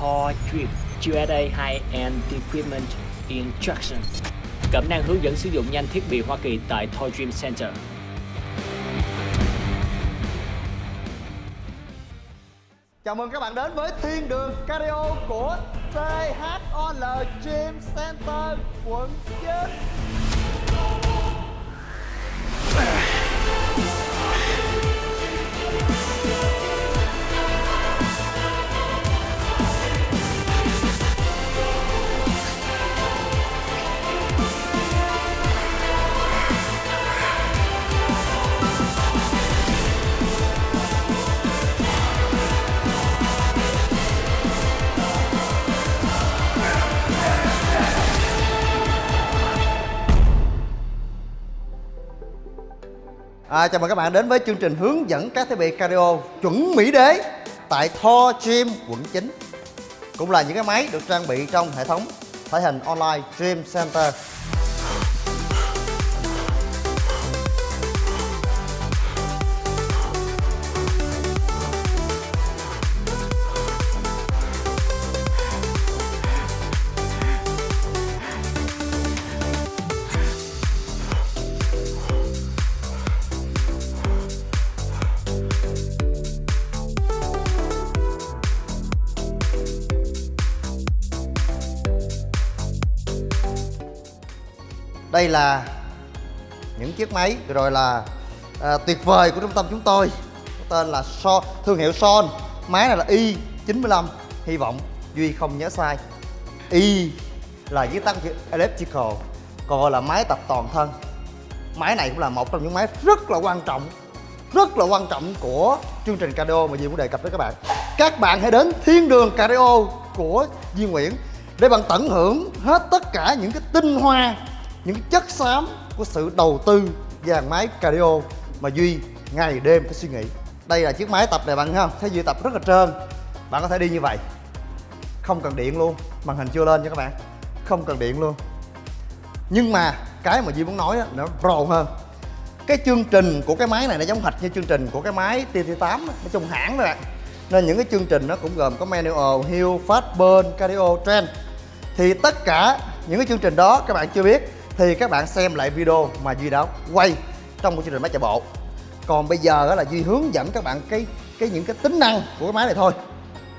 Thor Drip USA High-End Equipment Instruction. Cẩm năng hướng dẫn sử dụng nhanh thiết bị Hoa Kỳ tại Thor Dream Center. Chào mừng các bạn đến với Thiên đường Cardio của THOL Gym Center, quận 9 À, chào mừng các bạn đến với chương trình hướng dẫn các thiết bị cardio chuẩn Mỹ đế tại Thor Gym quận 9 Cũng là những cái máy được trang bị trong hệ thống thể hình online Gym Center. Đây là những chiếc máy rồi là à, tuyệt vời của trung tâm chúng tôi. Có Tên là so, thương hiệu Son. Máy này là Y95 Hy vọng Duy không nhớ sai. Y là viết tắt chữ Electrical Còn gọi là máy tập toàn thân. Máy này cũng là một trong những máy rất là quan trọng Rất là quan trọng của chương trình cardio mà Duy muốn đề cập với các bạn. Các bạn hãy đến thiên đường cardio của Duy Nguyễn Để bạn tận hưởng hết tất cả những cái tinh hoa những chất xám của sự đầu tư dàn máy cardio mà Duy ngày đêm phải suy nghĩ. Đây là chiếc máy tập này bạn thấy không thấy Duy tập rất là trơn. Bạn có thể đi như vậy. Không cần điện luôn màn hình chưa lên nha các bạn. Không cần điện luôn. Nhưng mà cái mà Duy muốn nói nó rồ hơn. Cái chương trình của cái máy này nó giống hệt như chương trình của cái máy TT8 nó chung hãng đó bạn. Nên những cái chương trình nó cũng gồm có manual, hill, fast burn, cardio, trend thì tất cả những cái chương trình đó các bạn chưa biết thì các bạn xem lại video mà Duy đã quay trong một chương trình máy chạy bộ. Còn bây giờ đó là Duy hướng dẫn các bạn cái cái những cái tính năng của cái máy này thôi.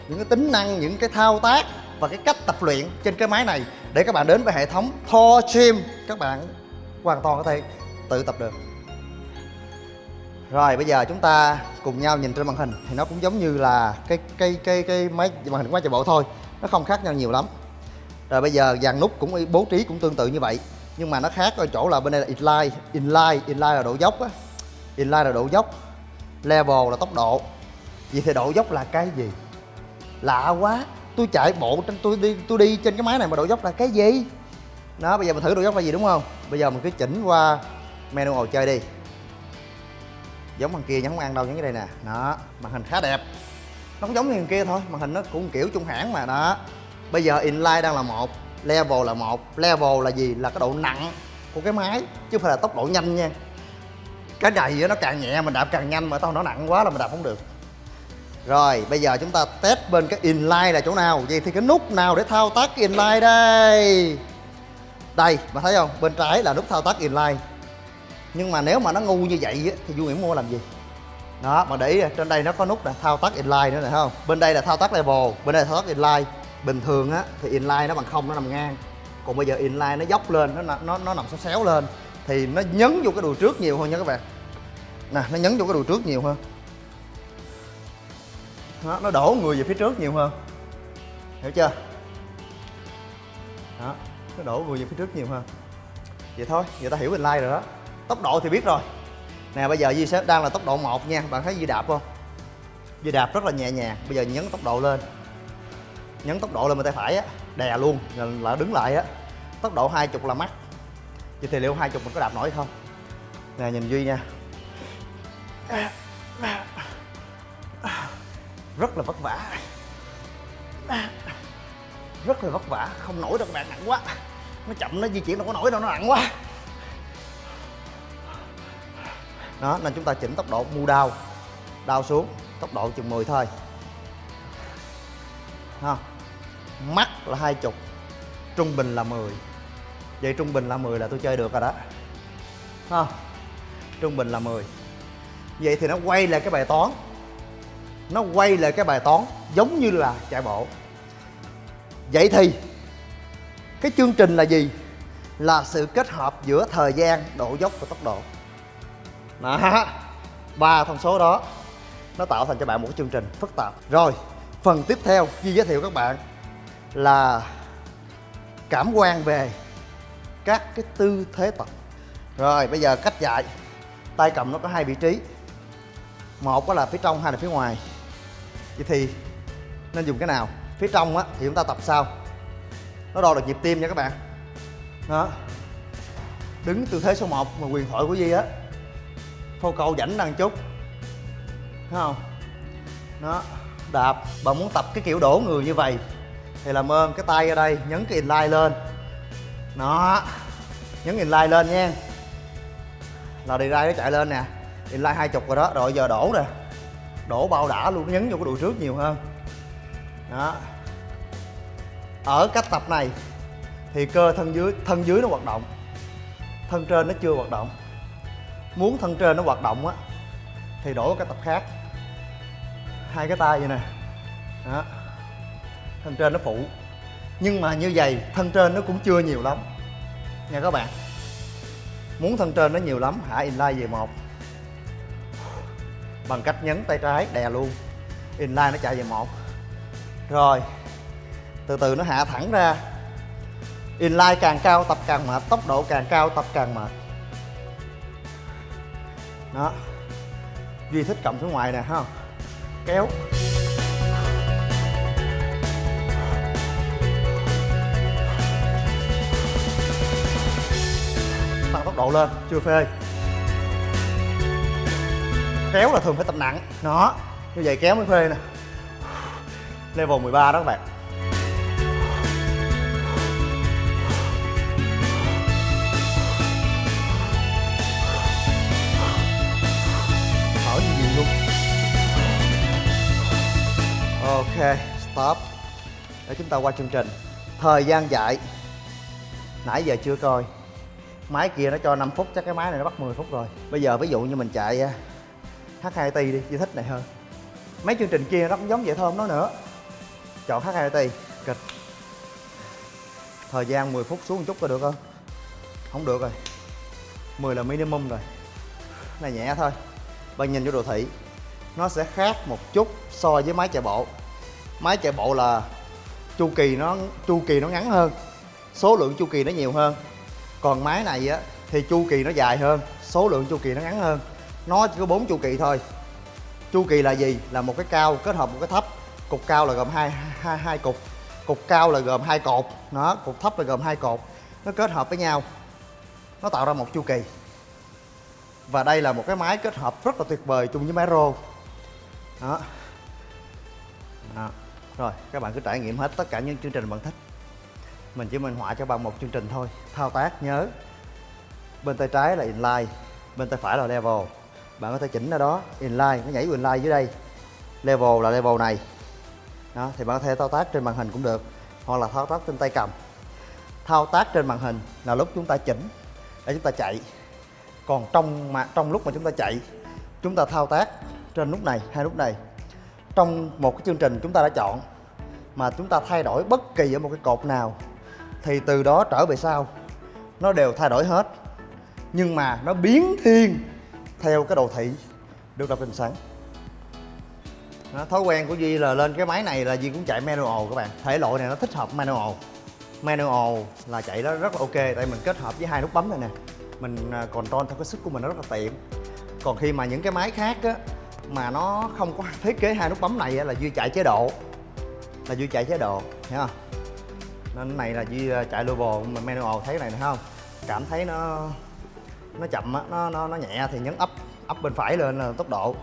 Những cái tính năng, những cái thao tác và cái cách tập luyện trên cái máy này để các bạn đến với hệ thống Thor Gym. Các bạn hoàn toàn có thể tự tập được. Rồi, bây giờ chúng ta cùng nhau nhìn trên màn hình thì nó cũng giống như là cái cái cái cái máy, màn hình của máy chạy bộ thôi. Nó không khác nhau nhiều lắm. Rồi bây giờ dàn nút cũng bố trí cũng tương tự như vậy nhưng mà nó khác ở chỗ là bên đây là inline inline inline là độ dốc á. Inline là độ dốc, level là tốc độ. Vậy thì độ dốc là cái gì? Lạ quá, tôi chạy bộ trên, tôi đi tôi đi trên cái máy này mà độ dốc là cái gì? Đó, bây giờ mình thử độ dốc là gì đúng không? Bây giờ mình cứ chỉnh qua manual chơi đi. Giống thằng kia nhấn không ăn đâu nhấn cái đây nè. Đó, màn hình khá đẹp. Nó cũng giống như thằng kia thôi, màn hình nó cũng kiểu trung hãng mà, đó. Bây giờ inline đang là một level là một, level là gì? Là cái độ nặng của cái máy, chứ không phải là tốc độ nhanh nha. Cái này nó càng nhẹ mình đạp càng nhanh mà tao nó nặng quá là mình đạp không được. Rồi, bây giờ chúng ta test bên cái inline là chỗ nào? Vậy thì cái nút nào để thao tác cái inline đây? Đây, mà thấy không? Bên trái là nút thao tác inline. Nhưng mà nếu mà nó ngu như vậy thì Du Nguyễn mua làm gì? Đó, mà để ý trên đây nó có nút là thao tác inline nữa này không? Bên đây là thao tác level, bên đây là thao tác inline bình thường á thì inline nó bằng không nó nằm ngang. Còn bây giờ inline nó dốc lên nó nó nó nằm xéo xéo lên thì nó nhấn vô cái đùi trước nhiều hơn nha các bạn. Nè nó nhấn vô cái đùi trước nhiều hơn. Đó, nó đổ người về phía trước nhiều hơn. Hiểu chưa? Đó nó đổ người về phía trước nhiều hơn. Vậy thôi người ta hiểu inline rồi đó. Tốc độ thì biết rồi. Nè bây giờ Di sẽ đang là tốc độ 1 nha. Bạn thấy Di đạp không? Di đạp rất là nhẹ nhàng. Bây giờ nhấn tốc độ lên nhấn tốc độ lên bên tay phải á, đè luôn rồi lại đứng lại á. Tốc độ 20 là mắc. Vậy thì liệu 20 mình có đạp nổi không? Nè, nhìn Duy nha. Rất là vất vả. Rất là vất vả. Không nổi đâu các bạn nặng quá. Nó chậm, nó di chuyển, đâu có nổi đâu, nó nặng quá. Đó, nên chúng ta chỉnh tốc độ mu đau đau xuống, tốc độ chừng 10 thôi. Ha là hai chục trung bình là 10 vậy trung bình là 10 là tôi chơi được rồi đó. Ha, trung bình là 10 vậy thì nó quay lại cái bài toán. Nó quay lại cái bài toán giống như là chạy bộ. Vậy thì cái chương trình là gì? Là sự kết hợp giữa thời gian độ dốc và tốc độ. Đó ba thông số đó nó tạo thành cho bạn một cái chương trình phức tạp. Rồi phần tiếp theo Duy giới thiệu các bạn là cảm quan về các cái tư thế tập. Rồi, bây giờ cách dạy. Tay cầm nó có hai vị trí. Một đó là phía trong, hai là phía ngoài. Vậy thì nên dùng cái nào? Phía trong á thì chúng ta tập sao nó đo được nhịp tim nha các bạn. Đó. Đứng tư thế số 1 mà quyền thoại của Di á. Phô cầu rảnh đằng chút. Thấy không? Đó. Đạp. Bạn muốn tập cái kiểu đổ người như vậy thì làm ơn, cái tay ở đây, nhấn cái inline lên. Đó, nhấn inline lên nha. Là đi ra nó chạy lên nè. Inline hai chục rồi đó, rồi giờ đổ nè đổ bao đã luôn, nhấn vô cái đùi trước nhiều hơn. Đó. Ở cách tập này, thì cơ thân dưới thân dưới nó hoạt động. Thân trên nó chưa hoạt động. Muốn thân trên nó hoạt động á, thì đổi cái tập khác. Hai cái tay vậy nè. Đó thân trên nó phụ. Nhưng mà như vậy, thân trên nó cũng chưa nhiều lắm. Nha các bạn. Muốn thân trên nó nhiều lắm hạ inline về một. Bằng cách nhấn tay trái, đè luôn. Inline nó chạy về một. Rồi, từ từ nó hạ thẳng ra. Inline càng cao, tập càng mệt. Tốc độ càng cao, tập càng mệt. Đó. Duy thích cầm xuống ngoài nè, ha. Kéo. Tốc độ lên, chưa phê. Kéo là thường phải tập nặng. Nó, như vậy kéo mới phê nè. Level 13 đó các bạn. Thở như gì luôn. Ok, stop. Để chúng ta qua chương trình. Thời gian dạy. Nãy giờ chưa coi máy kia nó cho 5 phút, chắc cái máy này nó bắt 10 phút rồi. Bây giờ ví dụ như mình chạy à, H2T đi chị thích này hơn. Mấy chương trình kia nó cũng giống vậy thôi nó nói nữa. Chọn H2T kịch. Thời gian 10 phút xuống một chút có được không? Không được rồi. 10 là minimum rồi. Này nhẹ thôi. Bạn nhìn vô đồ thị, nó sẽ khác một chút so với máy chạy bộ. Máy chạy bộ là chu kỳ nó, chu kỳ nó ngắn hơn. Số lượng chu kỳ nó nhiều hơn còn máy này á, thì chu kỳ nó dài hơn, số lượng chu kỳ nó ngắn hơn. Nó chỉ có bốn chu kỳ thôi. Chu kỳ là gì? Là một cái cao kết hợp một cái thấp. Cục cao là gồm hai hai hai cục. Cục cao là gồm hai cột. Nó cục thấp là gồm hai cột. Nó kết hợp với nhau. Nó tạo ra một chu kỳ. Và đây là một cái máy kết hợp rất là tuyệt vời chung với máy rô đó. đó. Rồi, các bạn cứ trải nghiệm hết tất cả những chương trình bạn thích mình chỉ minh họa cho bạn một chương trình thôi. Thao tác, nhớ. Bên tay trái là inline, bên tay phải là level. Bạn có thể chỉnh ở đó, inline, nó nhảy inline dưới đây. Level là level này. Đó, thì bạn có thể thao tác trên màn hình cũng được, hoặc là thao tác trên tay cầm. Thao tác trên màn hình là lúc chúng ta chỉnh để chúng ta chạy. Còn trong mà, trong lúc mà chúng ta chạy, chúng ta thao tác trên nút này hai nút này. Trong một cái chương trình chúng ta đã chọn, mà chúng ta thay đổi bất kỳ ở một cái cột nào thì từ đó trở về sau. Nó đều thay đổi hết. Nhưng mà nó biến thiên theo cái đồ thị được lập trình sẵn đó, thói quen của Duy là lên cái máy này là Duy cũng chạy manual các bạn. Thể loại này nó thích hợp manual. Manual là chạy đó rất là ok tại mình kết hợp với hai nút bấm này nè. Mình à, control theo cái sức của mình nó rất là tiện. Còn khi mà những cái máy khác á mà nó không có thiết kế hai nút bấm này á, là Duy chạy chế độ. Là Duy chạy chế độ hiểu không? Nên cái này là Duy ờ, chạy lô bồ mà manual thấy cái này thấy không? Cảm thấy nó nó chậm á nó, nó nó nhẹ thì nhấn ấp ấp bên phải lên là tốc độ.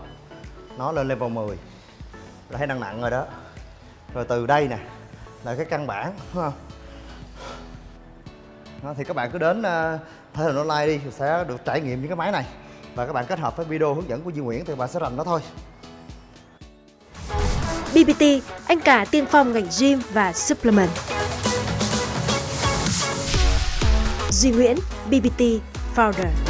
Nó lên level 10 là thấy đang nặng rồi đó. Rồi từ đây nè là cái căn bản đúng không? Đó, thì các bạn cứ đến ờ, uh, thể hình online đi sẽ được trải nghiệm những cái máy này. Và các bạn kết hợp với video hướng dẫn của Duy Nguyễn thì bạn sẽ rành nó thôi. BBT, anh cả tiên phong ngành gym và supplement. Duy Nguyễn, BBT Founder.